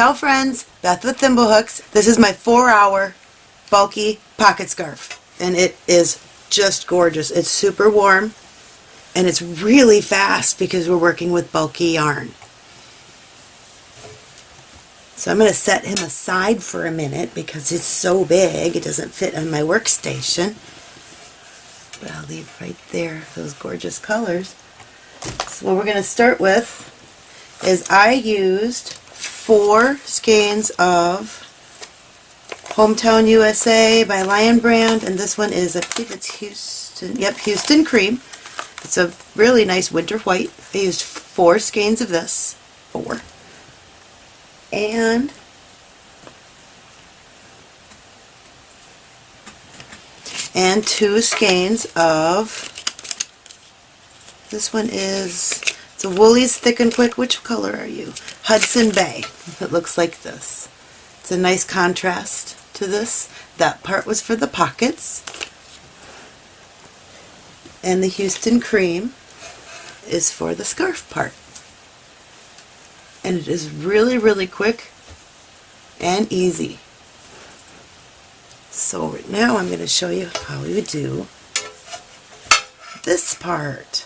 Ciao friends, Beth with Thimblehooks. This is my four hour bulky pocket scarf and it is just gorgeous. It's super warm and it's really fast because we're working with bulky yarn. So I'm going to set him aside for a minute because it's so big it doesn't fit on my workstation. But I'll leave right there those gorgeous colors. So what we're going to start with is I used four skeins of Hometown USA by Lion Brand and this one is, I believe it's Houston, yep, Houston Cream. It's a really nice winter white. I used four skeins of this, four, and and two skeins of this one is it's a Wool-Ease Thick and Quick. Which color are you? Hudson Bay. It looks like this. It's a nice contrast to this. That part was for the pockets. And the Houston Cream is for the scarf part. And it is really, really quick and easy. So right now I'm going to show you how you do this part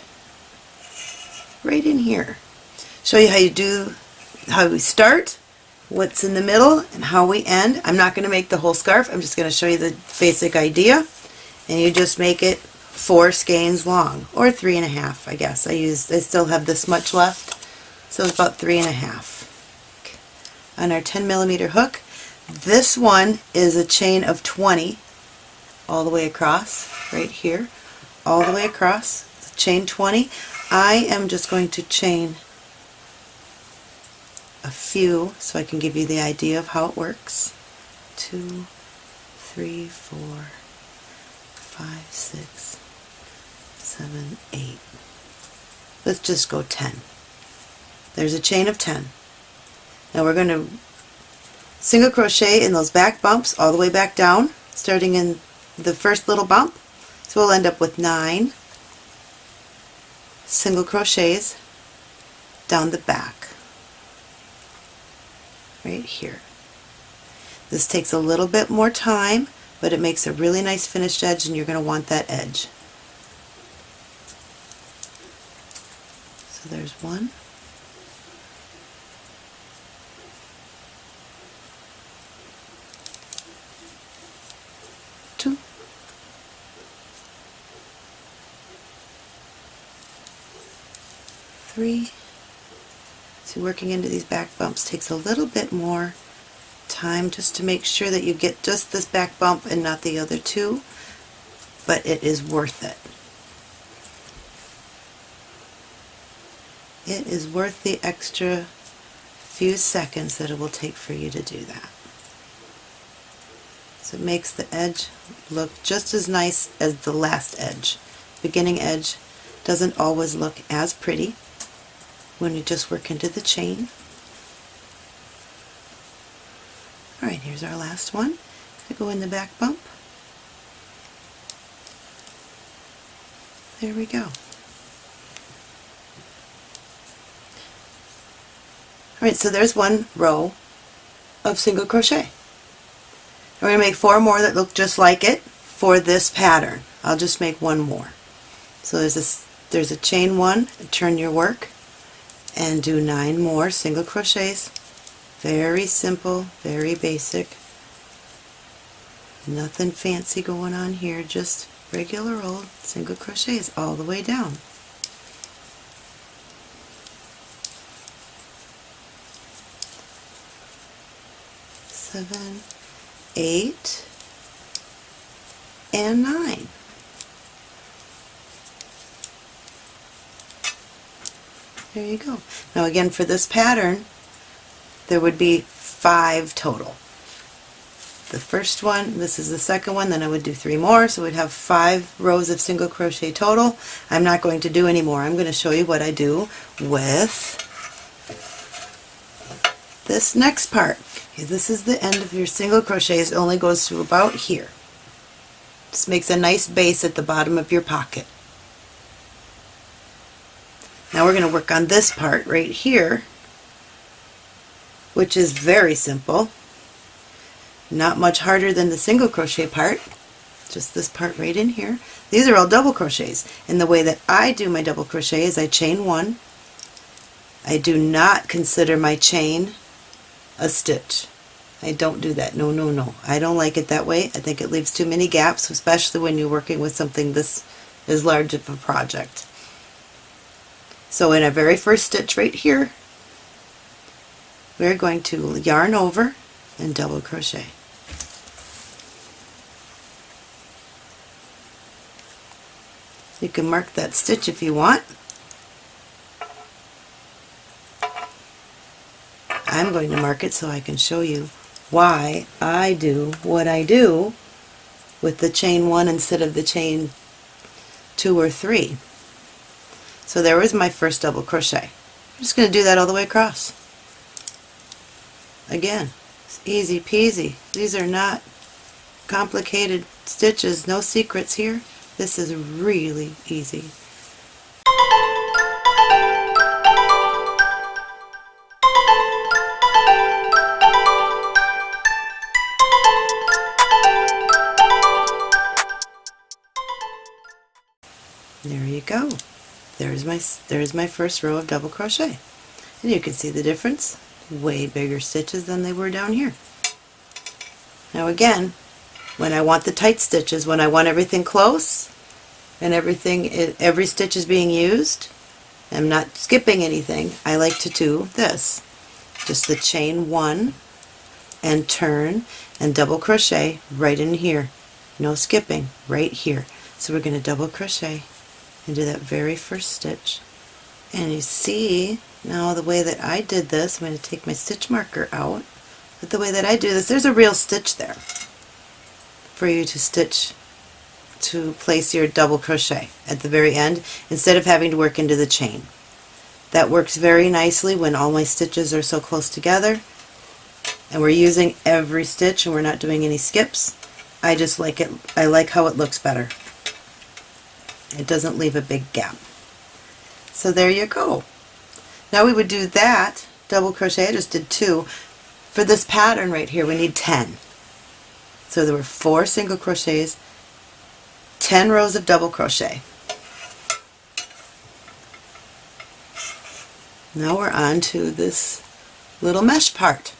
right in here. Show you how you do, how we start, what's in the middle, and how we end. I'm not going to make the whole scarf, I'm just going to show you the basic idea. And you just make it four skeins long, or three and a half, I guess. I used, I still have this much left, so it's about three and a half. On our 10 millimeter hook, this one is a chain of 20 all the way across, right here, all the way across, chain 20. I am just going to chain a few so I can give you the idea of how it works. Two, three, four, five, six, seven, eight. Let's just go 10. There's a chain of 10. Now we're going to single crochet in those back bumps all the way back down, starting in the first little bump. So we'll end up with nine single crochets down the back right here. This takes a little bit more time but it makes a really nice finished edge and you're going to want that edge. So there's one two three. So working into these back bumps takes a little bit more time just to make sure that you get just this back bump and not the other two, but it is worth it. It is worth the extra few seconds that it will take for you to do that. So it makes the edge look just as nice as the last edge. Beginning edge doesn't always look as pretty, when you just work into the chain. Alright, here's our last one. I go in the back bump. There we go. Alright, so there's one row of single crochet. We're going to make four more that look just like it for this pattern. I'll just make one more. So there's a, there's a chain one, turn your work, and do nine more single crochets. Very simple very basic. Nothing fancy going on here just regular old single crochets all the way down. Seven eight and nine There you go. Now again for this pattern there would be five total. The first one, this is the second one, then I would do three more, so we'd have five rows of single crochet total. I'm not going to do any more. I'm going to show you what I do with this next part. Okay, this is the end of your single crochets. It only goes to about here. This makes a nice base at the bottom of your pocket. Now we're going to work on this part right here which is very simple. Not much harder than the single crochet part. Just this part right in here. These are all double crochets. And the way that I do my double crochet is I chain one. I do not consider my chain a stitch. I don't do that. No, no, no. I don't like it that way. I think it leaves too many gaps, especially when you're working with something this is large of a project. So in our very first stitch right here, we're going to yarn over and double crochet. You can mark that stitch if you want. I'm going to mark it so I can show you why I do what I do with the chain one instead of the chain two or three. So there was my first double crochet. I'm just going to do that all the way across. Again, it's easy peasy. These are not complicated stitches, no secrets here. This is really easy. There you go. There's my, there's my first row of double crochet. And you can see the difference. Way bigger stitches than they were down here. Now again, when I want the tight stitches, when I want everything close and everything, every stitch is being used, I'm not skipping anything, I like to do this. Just the chain one and turn and double crochet right in here. No skipping, right here. So we're going to double crochet into that very first stitch. And you see now the way that I did this, I'm going to take my stitch marker out, but the way that I do this, there's a real stitch there for you to stitch to place your double crochet at the very end instead of having to work into the chain. That works very nicely when all my stitches are so close together and we're using every stitch and we're not doing any skips. I just like it, I like how it looks better. It doesn't leave a big gap. So there you go. Now we would do that double crochet, I just did two. For this pattern right here we need 10. So there were four single crochets, 10 rows of double crochet. Now we're on to this little mesh part.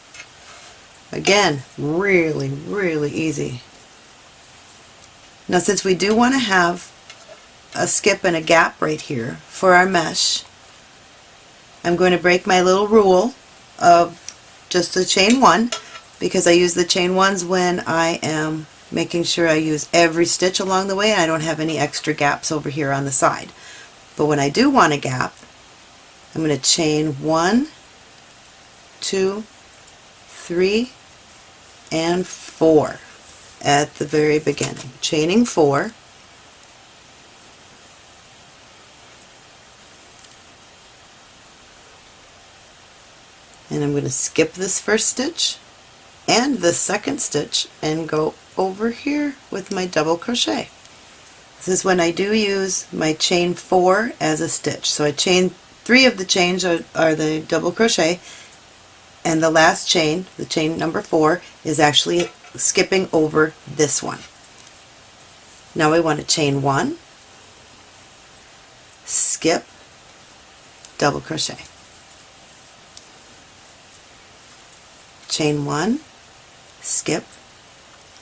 Again, really, really easy. Now since we do want to have a skip and a gap right here for our mesh. I'm going to break my little rule of just the chain one because I use the chain ones when I am making sure I use every stitch along the way and I don't have any extra gaps over here on the side. But when I do want a gap, I'm going to chain one, two, three, and four at the very beginning. Chaining four, and I'm going to skip this first stitch and the second stitch and go over here with my double crochet. This is when I do use my chain four as a stitch. So I chain three of the chains are, are the double crochet and the last chain, the chain number four, is actually skipping over this one. Now I want to chain one, skip, double crochet. Chain one, skip,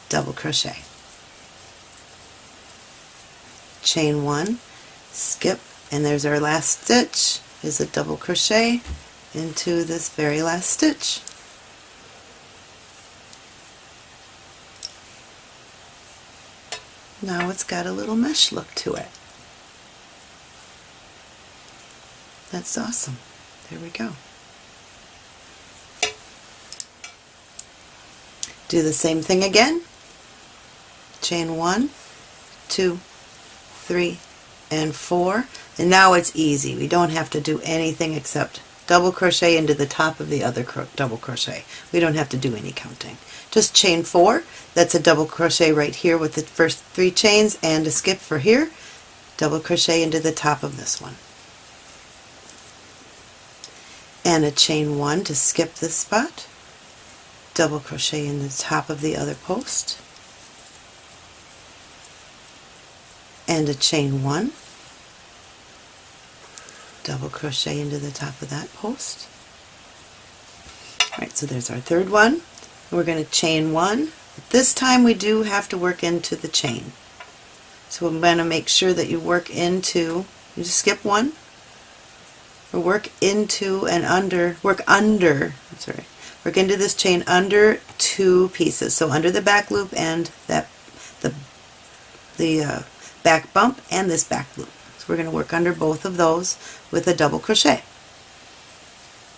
double crochet. Chain one, skip, and there's our last stitch is a double crochet into this very last stitch. Now it's got a little mesh look to it. That's awesome. There we go. Do the same thing again. Chain one, two, three, and four. And now it's easy. We don't have to do anything except double crochet into the top of the other cro double crochet. We don't have to do any counting. Just chain four. That's a double crochet right here with the first three chains and a skip for here. Double crochet into the top of this one. and a chain one to skip this spot, double crochet in the top of the other post, and a chain one, double crochet into the top of that post. Alright, so there's our third one. We're going to chain one. This time we do have to work into the chain. So I'm going to make sure that you work into, you just skip one, or work into and under, work under, sorry, work into this chain under two pieces. So under the back loop and that the, the uh, back bump and this back loop. So we're going to work under both of those with a double crochet.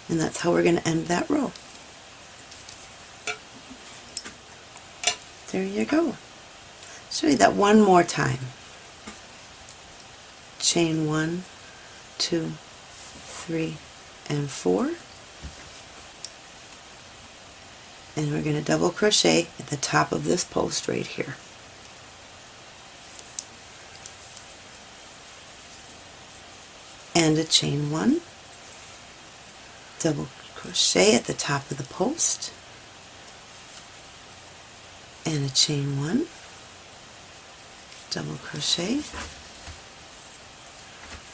And that's how we're going to end that row. There you go. Show you that one more time. Chain one, two, three, and four. And we're going to double crochet at the top of this post right here. And a chain one, double crochet at the top of the post, and a chain one, double crochet,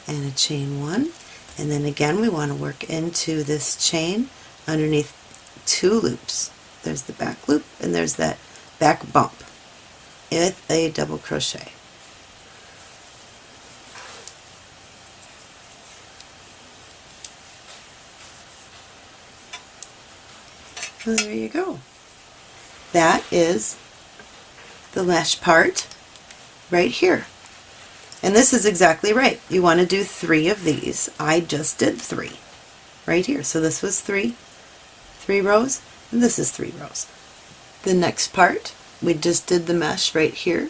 and a chain one, and then again we want to work into this chain underneath two loops. There's the back loop and there's that back bump with a double crochet. There you go. That is the last part right here. And this is exactly right. You want to do three of these. I just did three right here. So this was three, three rows, and this is three rows. The next part, we just did the mesh right here.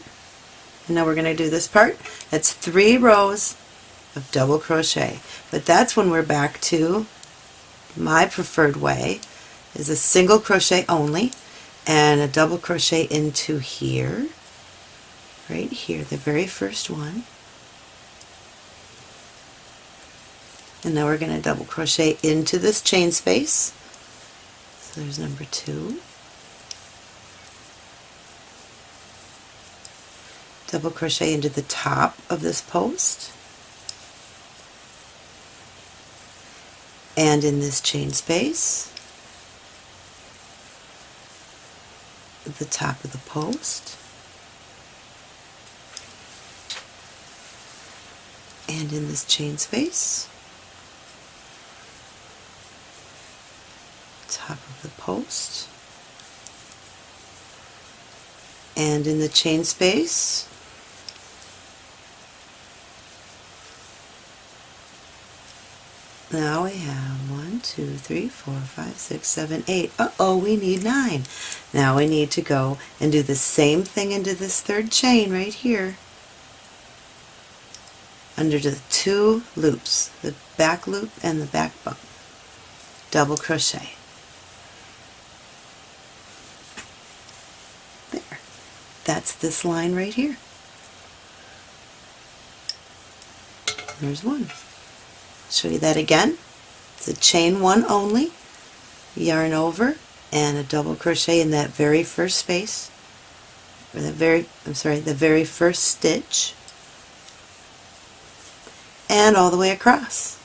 And now we're going to do this part. That's three rows of double crochet. But that's when we're back to my preferred way is a single crochet only and a double crochet into here right here the very first one and now we're going to double crochet into this chain space there's number two. Double crochet into the top of this post. And in this chain space the top of the post. And in this chain space top of the post and in the chain space now we have one, two, three, four, five, six, seven, eight. Uh-oh, we need nine. Now we need to go and do the same thing into this third chain right here under the two loops, the back loop and the back bump. Double crochet. There. That's this line right here. There's one. Show you that again. It's a chain one only, yarn over, and a double crochet in that very first space, or the very, I'm sorry, the very first stitch, and all the way across.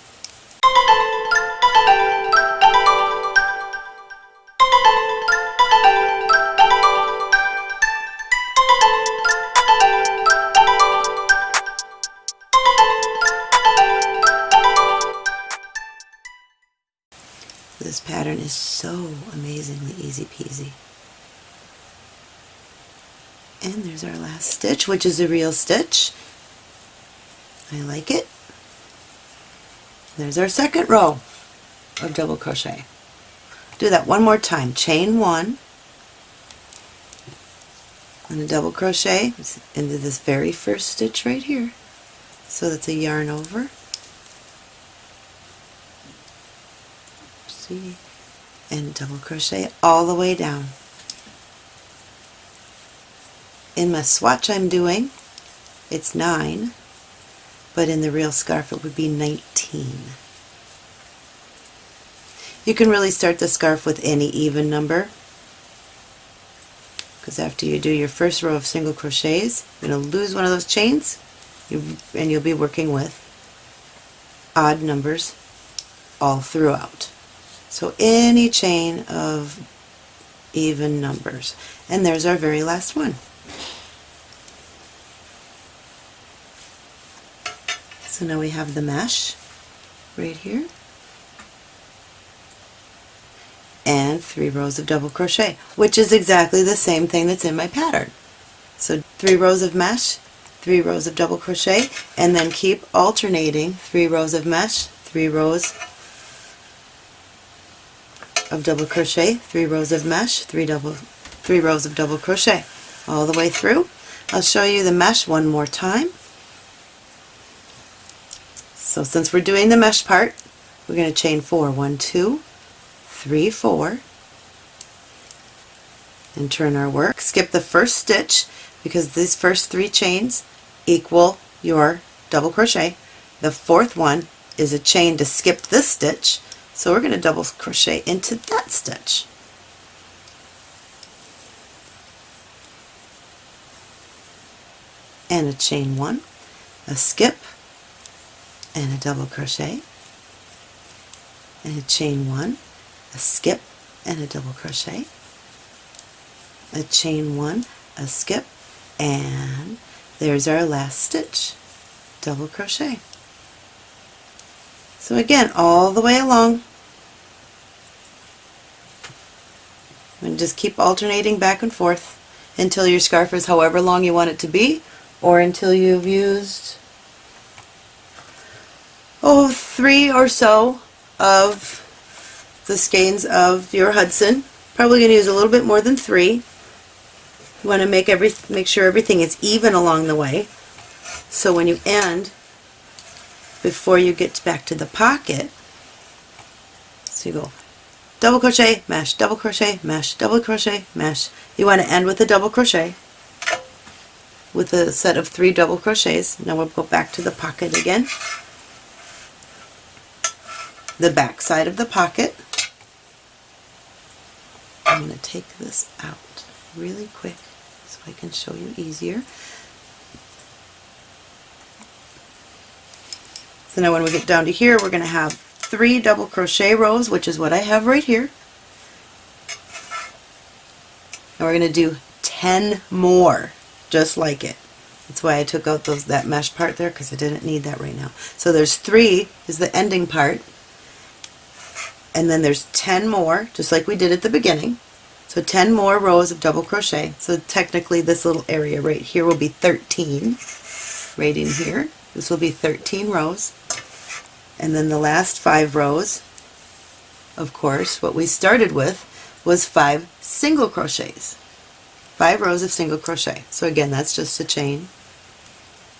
Easy peasy. And there's our last stitch, which is a real stitch. I like it. There's our second row of double crochet. Do that one more time. Chain one and a double crochet into this very first stitch right here. So that's a yarn over see and double crochet all the way down in my swatch I'm doing it's 9 but in the real scarf it would be 19 You can really start the scarf with any even number because after you do your first row of single crochets, you're going to lose one of those chains and you'll be working with odd numbers all throughout. So any chain of even numbers. And there's our very last one. So now we have the mesh right here and three rows of double crochet which is exactly the same thing that's in my pattern. So three rows of mesh, three rows of double crochet and then keep alternating three rows of mesh, three rows of double crochet, three rows of mesh, three double three rows of double crochet all the way through. I'll show you the mesh one more time. So since we're doing the mesh part, we're going to chain four. One, two, three, four, and turn our work. Skip the first stitch because these first three chains equal your double crochet. The fourth one is a chain to skip this stitch, so we're going to double crochet into that stitch. And a chain one, a skip, and a double crochet and a chain one, a skip and a double crochet, a chain one, a skip, and there's our last stitch, double crochet. So again, all the way along, and just keep alternating back and forth until your scarf is however long you want it to be, or until you've used oh, three or so of the skeins of your Hudson. Probably going to use a little bit more than three. You want to make every make sure everything is even along the way. So when you end, before you get back to the pocket, so you go double crochet, mesh, double crochet, mesh, double crochet, mesh. You want to end with a double crochet with a set of three double crochets. Now we'll go back to the pocket again the back side of the pocket. I'm going to take this out really quick so I can show you easier. So now when we get down to here, we're going to have three double crochet rows, which is what I have right here. And we're going to do 10 more, just like it. That's why I took out those that mesh part there, because I didn't need that right now. So there's three is the ending part, and then there's 10 more just like we did at the beginning so 10 more rows of double crochet so technically this little area right here will be 13 right in here this will be 13 rows. And then the last five rows of course what we started with was five single crochets. Five rows of single crochet. So again that's just a chain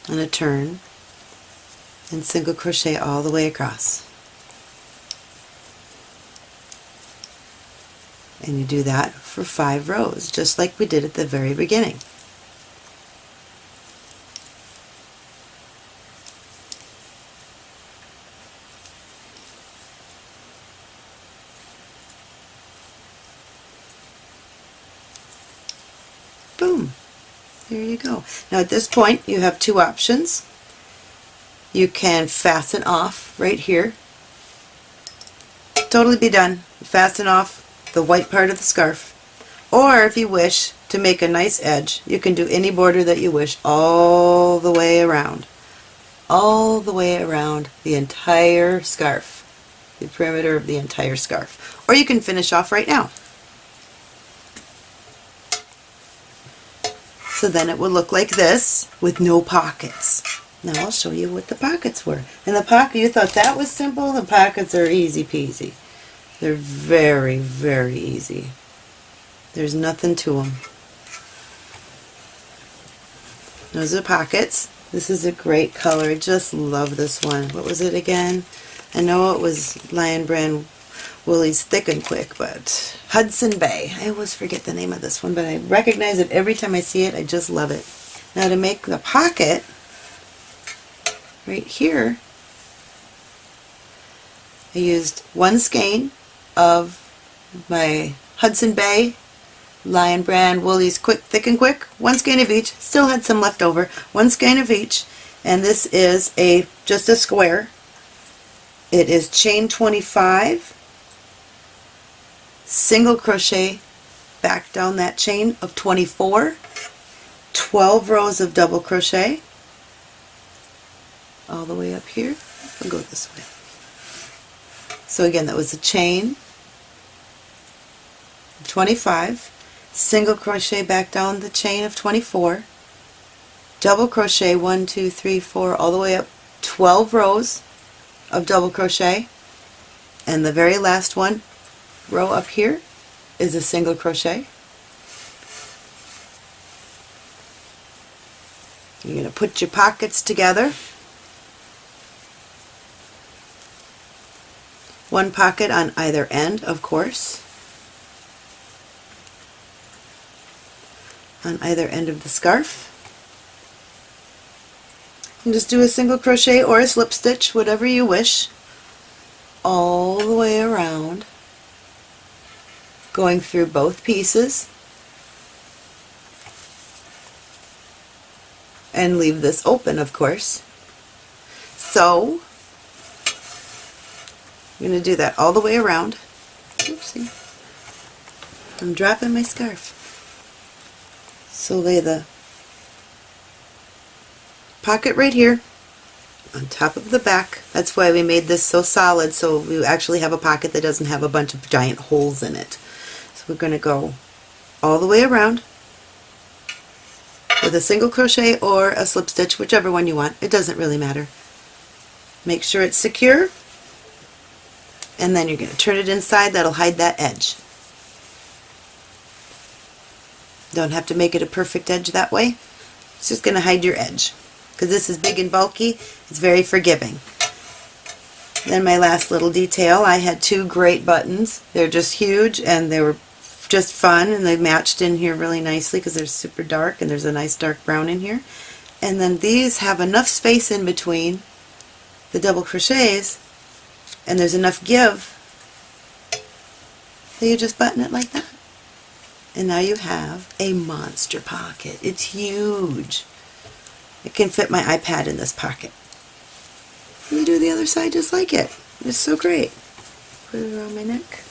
and a turn and single crochet all the way across. And you do that for five rows just like we did at the very beginning. There you go. Now at this point you have two options. You can fasten off right here. Totally be done. Fasten off the white part of the scarf. Or if you wish to make a nice edge, you can do any border that you wish all the way around. All the way around the entire scarf. The perimeter of the entire scarf. Or you can finish off right now. So then it would look like this with no pockets. Now I'll show you what the pockets were. And the pocket, you thought that was simple? The pockets are easy peasy. They're very, very easy. There's nothing to them. Those are pockets. This is a great color. I just love this one. What was it again? I know it was Lion Brand Wool-Ease Thick and Quick, but Hudson Bay. I always forget the name of this one, but I recognize it every time I see it. I just love it. Now to make the pocket, right here, I used one skein of my Hudson Bay Lion Brand Wool-Ease Quick Thick and Quick. One skein of each. Still had some left over. One skein of each. And this is a just a square. It is chain 25, single crochet back down that chain of 24, 12 rows of double crochet all the way up here. I'll go this way. So again, that was a chain, 25, single crochet back down the chain of 24, double crochet 1, 2, 3, 4, all the way up 12 rows of double crochet, and the very last one row up here is a single crochet. You're going to put your pockets together. One pocket on either end of course. On either end of the scarf. And just do a single crochet or a slip stitch whatever you wish all the way around going through both pieces and leave this open of course so I'm going to do that all the way around. Oopsie. I'm dropping my scarf. So lay the pocket right here on top of the back. That's why we made this so solid so we actually have a pocket that doesn't have a bunch of giant holes in it. We're going to go all the way around with a single crochet or a slip stitch, whichever one you want. It doesn't really matter. Make sure it's secure and then you're going to turn it inside. That'll hide that edge. Don't have to make it a perfect edge that way. It's just going to hide your edge because this is big and bulky. It's very forgiving. Then my last little detail I had two great buttons. They're just huge and they were just fun and they matched in here really nicely because they're super dark and there's a nice dark brown in here and then these have enough space in between the double crochets and there's enough give that you just button it like that. And now you have a monster pocket. It's huge. It can fit my iPad in this pocket. Let me do the other side just like it. It's so great. Put it around my neck.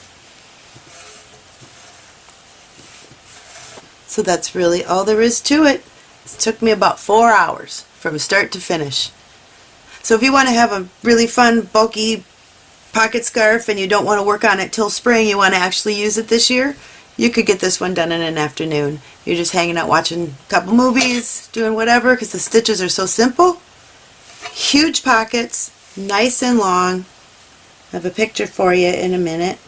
So that's really all there is to it. It took me about four hours from start to finish. So if you want to have a really fun, bulky pocket scarf and you don't want to work on it till spring, you want to actually use it this year, you could get this one done in an afternoon. You're just hanging out watching a couple movies, doing whatever, because the stitches are so simple. Huge pockets, nice and long. I have a picture for you in a minute.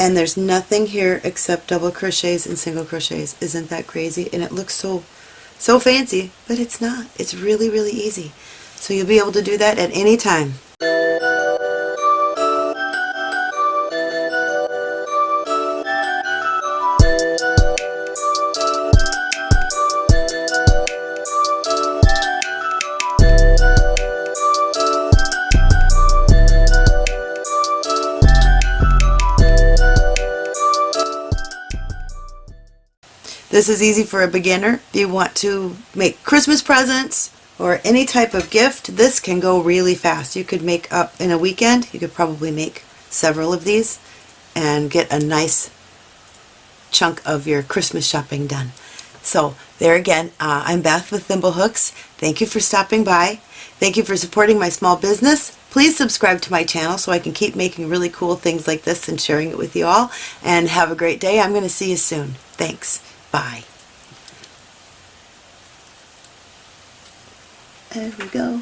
And there's nothing here except double crochets and single crochets. Isn't that crazy? And it looks so, so fancy, but it's not. It's really, really easy. So you'll be able to do that at any time. This is easy for a beginner. If you want to make Christmas presents or any type of gift, this can go really fast. You could make up in a weekend, you could probably make several of these and get a nice chunk of your Christmas shopping done. So there again, uh, I'm Beth with Thimblehooks. Thank you for stopping by. Thank you for supporting my small business. Please subscribe to my channel so I can keep making really cool things like this and sharing it with you all. And have a great day. I'm going to see you soon. Thanks. Bye. There we go.